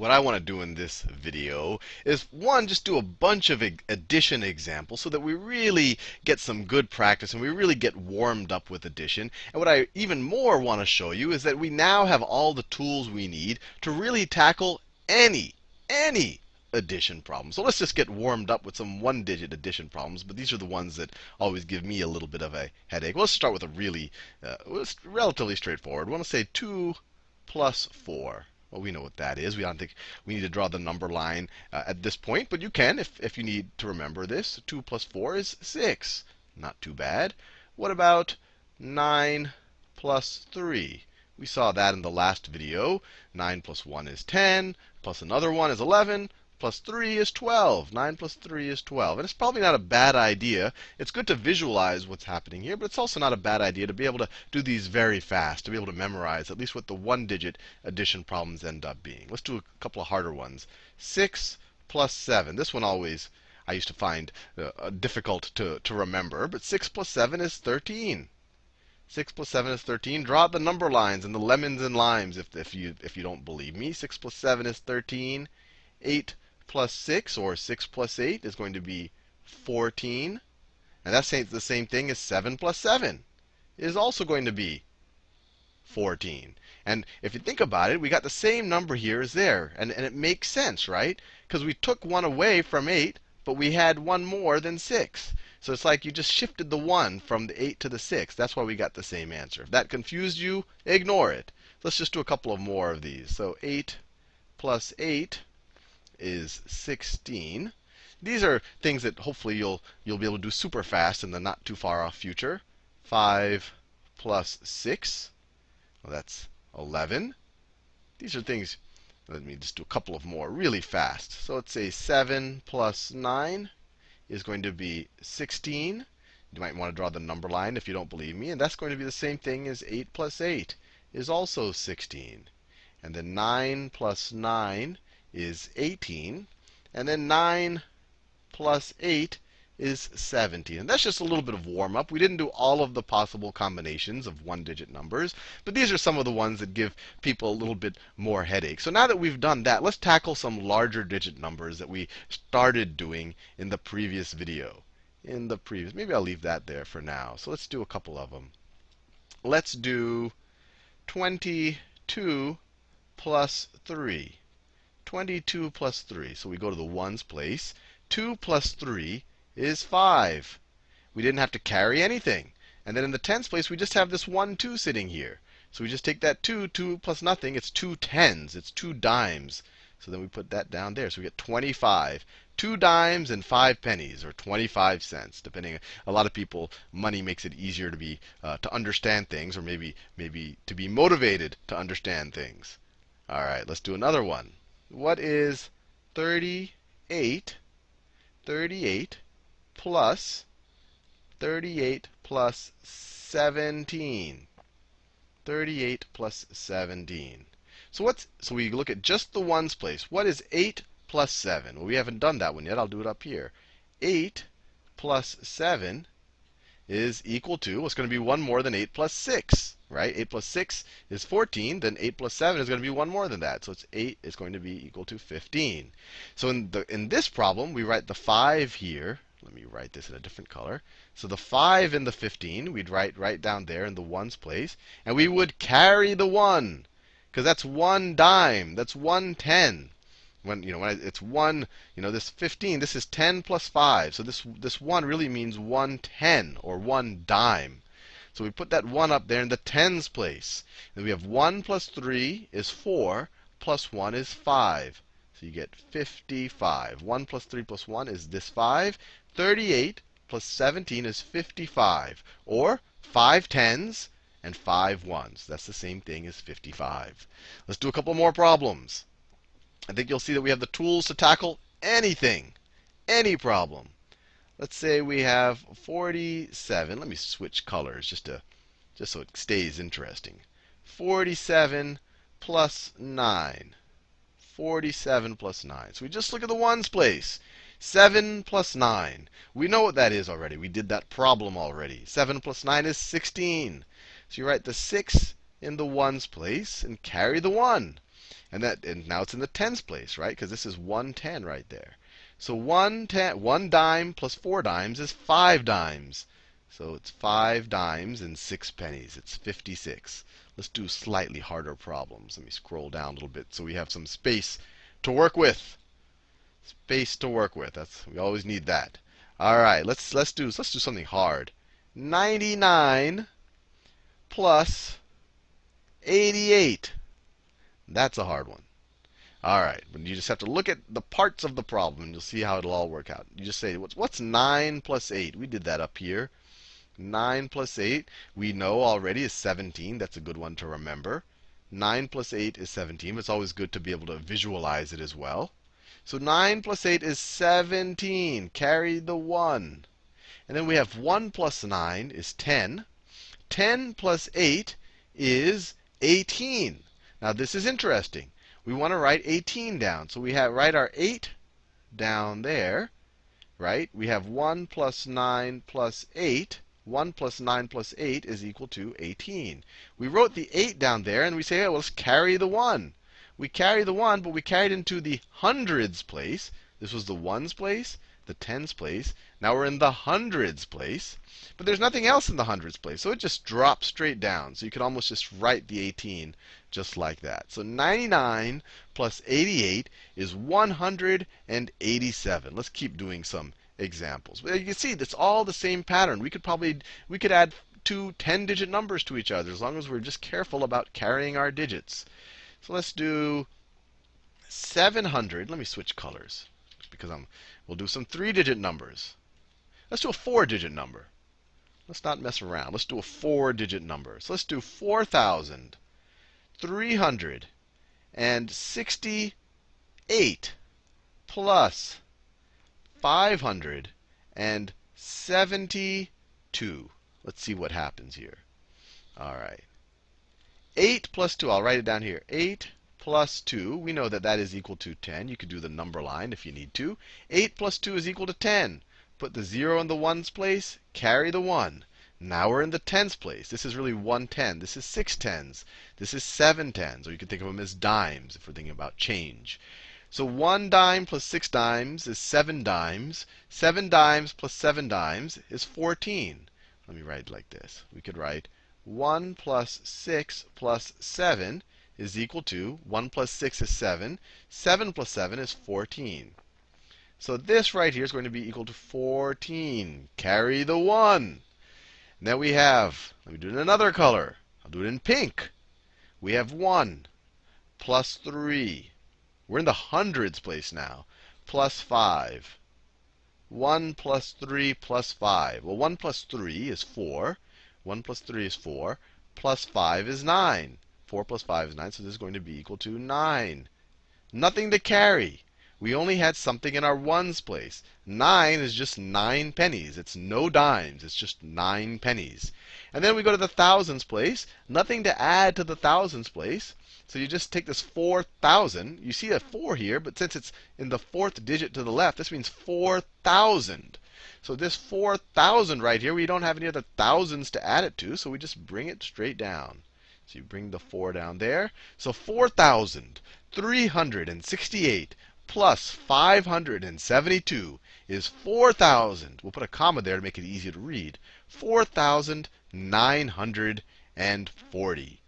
what I want to do in this video is one, just do a bunch of addition examples so that we really get some good practice and we really get warmed up with addition. And what I even more want to show you is that we now have all the tools we need to really tackle any, any addition problem. So let's just get warmed up with some one digit addition problems. But these are the ones that always give me a little bit of a headache. Let's start with a really, uh, relatively straightforward. We want to say 2 plus 4. Well, we know what that is. We don't think we need to draw the number line uh, at this point, but you can if, if you need to remember this. 2 plus 4 is 6. Not too bad. What about 9 plus 3? We saw that in the last video. 9 plus 1 is 10, plus another 1 is 11, plus 3 is 12. 9 plus 3 is 12. And it's probably not a bad idea. It's good to visualize what's happening here, but it's also not a bad idea to be able to do these very fast, to be able to memorize at least what the one digit addition problems end up being. Let's do a couple of harder ones. 6 plus 7. This one always I used to find uh, difficult to, to remember, but 6 plus 7 is 13. 6 plus 7 is 13. Draw the number lines and the lemons and limes if, if, you, if you don't believe me. 6 plus 7 is 13. 8 plus 6, or 6 plus 8, is going to be 14. And that's the same thing as 7 plus 7 is also going to be 14. And if you think about it, we got the same number here as there. And, and it makes sense, right? Because we took one away from 8, but we had one more than 6. So it's like you just shifted the 1 from the 8 to the 6. That's why we got the same answer. If that confused you, ignore it. Let's just do a couple of more of these. So 8 plus 8 is 16. These are things that hopefully you'll, you'll be able to do super fast in the not too far off future. 5 plus 6, well, that's 11. These are things, let me just do a couple of more really fast. So let's say 7 plus 9 is going to be 16. You might want to draw the number line if you don't believe me. And that's going to be the same thing as 8 plus 8 is also 16. And then 9 plus 9 is 18. And then 9 plus 8 is 17. And that's just a little bit of warm up. We didn't do all of the possible combinations of one digit numbers, but these are some of the ones that give people a little bit more headache. So now that we've done that, let's tackle some larger digit numbers that we started doing in the previous video. In the previous, maybe I'll leave that there for now. So let's do a couple of them. Let's do 22 plus 3. 22 plus 3. So we go to the ones place. 2 plus 3 is 5. We didn't have to carry anything. And then in the tens place, we just have this 1, 2 sitting here. So we just take that 2, 2 plus nothing. It's two tens. It's two dimes. So then we put that down there. So we get 25. Two dimes and five pennies, or 25 cents, depending. A lot of people, money makes it easier to be uh, to understand things, or maybe maybe to be motivated to understand things. All right, let's do another one what is 38, 38 plus 38 plus 17? 38 plus 17. So what's so we look at just the ones place. What is 8 plus 7? Well, we haven't done that one yet. I'll do it up here. 8 plus 7 is equal to, what's going to be one more than 8 plus 6 right? 8 plus 6 is 14. Then 8 plus 7 is going to be one more than that. So it's 8 is going to be equal to 15. So in, the, in this problem, we write the 5 here. Let me write this in a different color. So the 5 in the 15, we'd write right down there in the ones place. And we would carry the 1. Because that's one dime. That's one ten. When you know when it's one, you know this 15. This is 10 plus 5. So this this one really means one ten or one dime. So we put that 1 up there in the tens place. And we have 1 plus 3 is 4, plus 1 is 5. So you get 55. 1 plus 3 plus 1 is this 5. 38 plus 17 is 55. Or 5 tens and 5 ones. That's the same thing as 55. Let's do a couple more problems. I think you'll see that we have the tools to tackle anything, any problem. Let's say we have 47. Let me switch colors just to just so it stays interesting. 47 plus 9. 47 plus 9. So we just look at the ones place. 7 plus 9. We know what that is already. We did that problem already. 7 plus 9 is 16. So you write the 6 in the ones place and carry the 1. And that and now it's in the tens place, right? Because this is 110 right there. So one, ten, one dime plus four dimes is five dimes. So it's five dimes and six pennies. It's 56. Let's do slightly harder problems. Let me scroll down a little bit so we have some space to work with. Space to work with. That's we always need that. All right, let's let's do let's do something hard. 99 plus 88. That's a hard one. All right, but you just have to look at the parts of the problem, and you'll see how it'll all work out. You just say, what's, what's 9 plus 8? We did that up here. 9 plus 8, we know already is 17. That's a good one to remember. 9 plus 8 is 17. It's always good to be able to visualize it as well. So 9 plus 8 is 17. Carry the 1. And then we have 1 plus 9 is 10. 10 plus 8 is 18. Now this is interesting. We want to write 18 down. So we have write our 8 down there, right? We have 1 plus 9 plus 8. 1 plus 9 plus 8 is equal to 18. We wrote the 8 down there, and we say, well, let's carry the 1. We carry the 1, but we carried into the hundreds place. This was the ones place the tens place. Now we're in the hundreds place. But there's nothing else in the hundreds place. So it just drops straight down. So you could almost just write the 18 just like that. So 99 plus 88 is 187. Let's keep doing some examples. You can see it's all the same pattern. We could probably we could add two 10-digit numbers to each other as long as we're just careful about carrying our digits. So let's do 700. Let me switch colors because I'm We'll do some three digit numbers. Let's do a four digit number. Let's not mess around. Let's do a four digit number. So let's do 4,368 plus 572. Let's see what happens here. All right. 8 plus 2, I'll write it down here. 8 plus 2, we know that that is equal to 10. You could do the number line if you need to. 8 plus 2 is equal to 10. Put the 0 in the ones place, carry the 1. Now we're in the tens place. This is really one ten. This is six tens. This is seven tens. Or you could think of them as dimes if we're thinking about change. So one dime plus six dimes is seven dimes. Seven dimes plus seven dimes is 14. Let me write it like this. We could write 1 plus 6 plus 7 is equal to 1 plus 6 is 7. 7 plus 7 is 14. So this right here is going to be equal to 14. Carry the 1. And then we have, let me do it in another color. I'll do it in pink. We have 1 plus 3. We're in the hundreds place now. Plus 5. 1 plus 3 plus 5. Well, 1 plus 3 is 4. 1 plus 3 is 4. Plus 5 is 9. 4 plus 5 is 9, so this is going to be equal to 9. Nothing to carry. We only had something in our ones place. 9 is just 9 pennies. It's no dimes. It's just 9 pennies. And then we go to the thousands place. Nothing to add to the thousands place. So you just take this 4,000. You see a 4 here, but since it's in the fourth digit to the left, this means 4,000. So this 4,000 right here, we don't have any other thousands to add it to, so we just bring it straight down. So you bring the 4 down there. So 4,368 plus 572 is 4,000. We'll put a comma there to make it easier to read. 4,940.